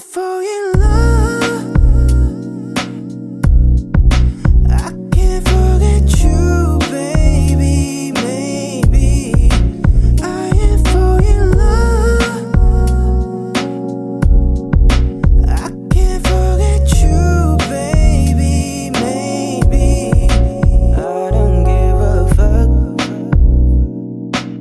for